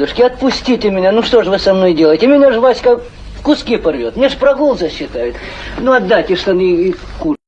Душки, отпустите меня, ну что же вы со мной делаете? Меня же Васька в куски порвет, мне ж прогул засчитают. Ну отдайте штаны и курс.